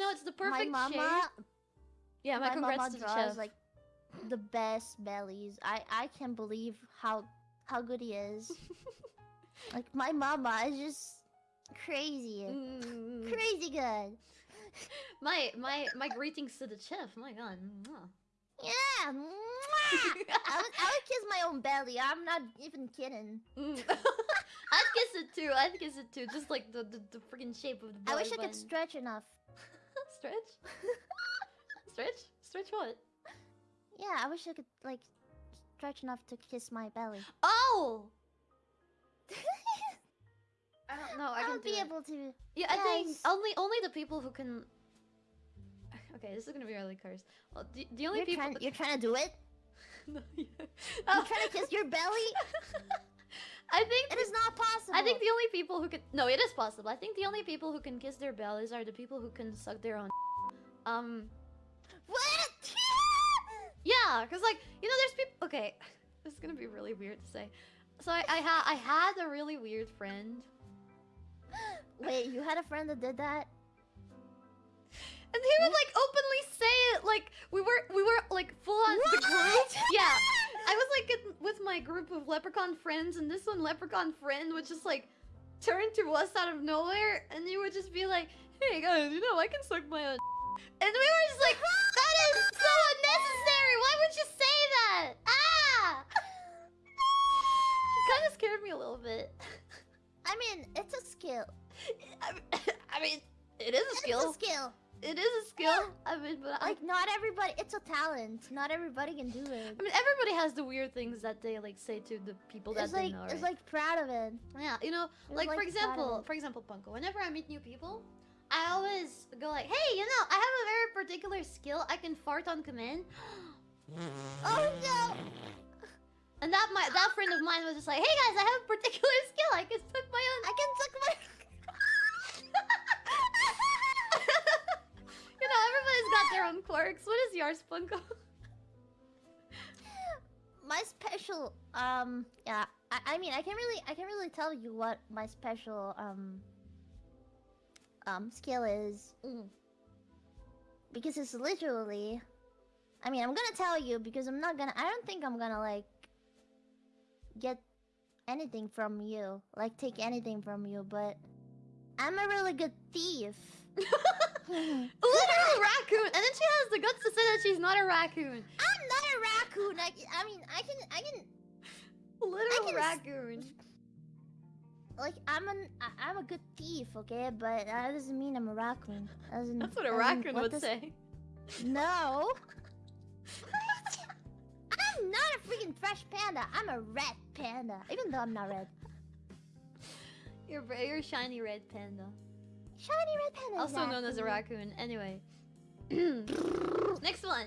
know, it's the perfect my mama, shape. Yeah, my, my congrats mama to the draws chef. like the best bellies. I I can't believe how how good he is. like my mama is just crazy, Mm. crazy good. my my my greetings to the chef. My God. Mwah. Yeah. I would, I would kiss my own belly. I'm not even kidding. Mm. I'd kiss it too. I'd kiss it too. Just like the the, the freaking shape of the I belly wish I could stretch enough. Stretch. stretch. Stretch what? Yeah, I wish I could like stretch enough to kiss my belly. Oh. I don't know. I I can would do be it. able to. Yeah, I think Yes. only only the people who can. Okay, this is gonna be really cursed. Well, the, the only You're people. trying, you're trying to do it. No, yeah. You're trying to kiss your belly. I think It is not possible. I think the only people who can no, it is possible. I think the only people who can kiss their bellies are the people who can suck their own. Um, what? yeah, cause like you know, there's people. Okay, this is gonna be really weird to say. So I I had I had a really weird friend, Wait, you had a friend that did that? and he would like openly say it. Like we were we were like full on the group. What? Yeah, I like in, with my group of leprechaun friends, and this one leprechaun friend would just like turn to us out of nowhere, and he would just be like, "Hey guys, you know I can suck my own," and we were just like, "That is so unnecessary. Why would you say that?" Ah! He kind of scared me a little bit. I mean, it's a skill. I mean, it is a skill. It's a skill. It is a skill. I mean, but I, Like, not everybody. It's a talent. Not everybody can do it. I mean, everybody has the weird things that they like say to the people that It's they like know. it's right? like proud of it. Yeah, you know, It's like, for example, for example, Punko. Whenever I meet new people, I always go like, "Hey, you know, I have a very particular skill. I can fart on command." Oh no! And that my that friend of mine was just like, "Hey guys, I have a particular skill. I can their own quirks. What is yours, Punko? my special um yeah I, I mean I can't really I can't really tell you what my special um um skill is Mm. because it's literally I mean I'm gonna tell you because I'm not gonna I don't think I'm gonna like get anything from you like take anything from you but I'm a really good thief A literal raccoon, and then she has the guts to say that she's not a raccoon. I'm not a raccoon I, I mean I can I can Literal can raccoon. like I'm an I, I'm a good thief, okay? But that doesn't mean I'm a raccoon. That That's what a raccoon what would does- say. No. I'm not a freaking fresh panda. I'm a red panda. Even though I'm not red. You're a shiny red panda. Shiny red panda. Also known as a raccoon. Anyway. Next one.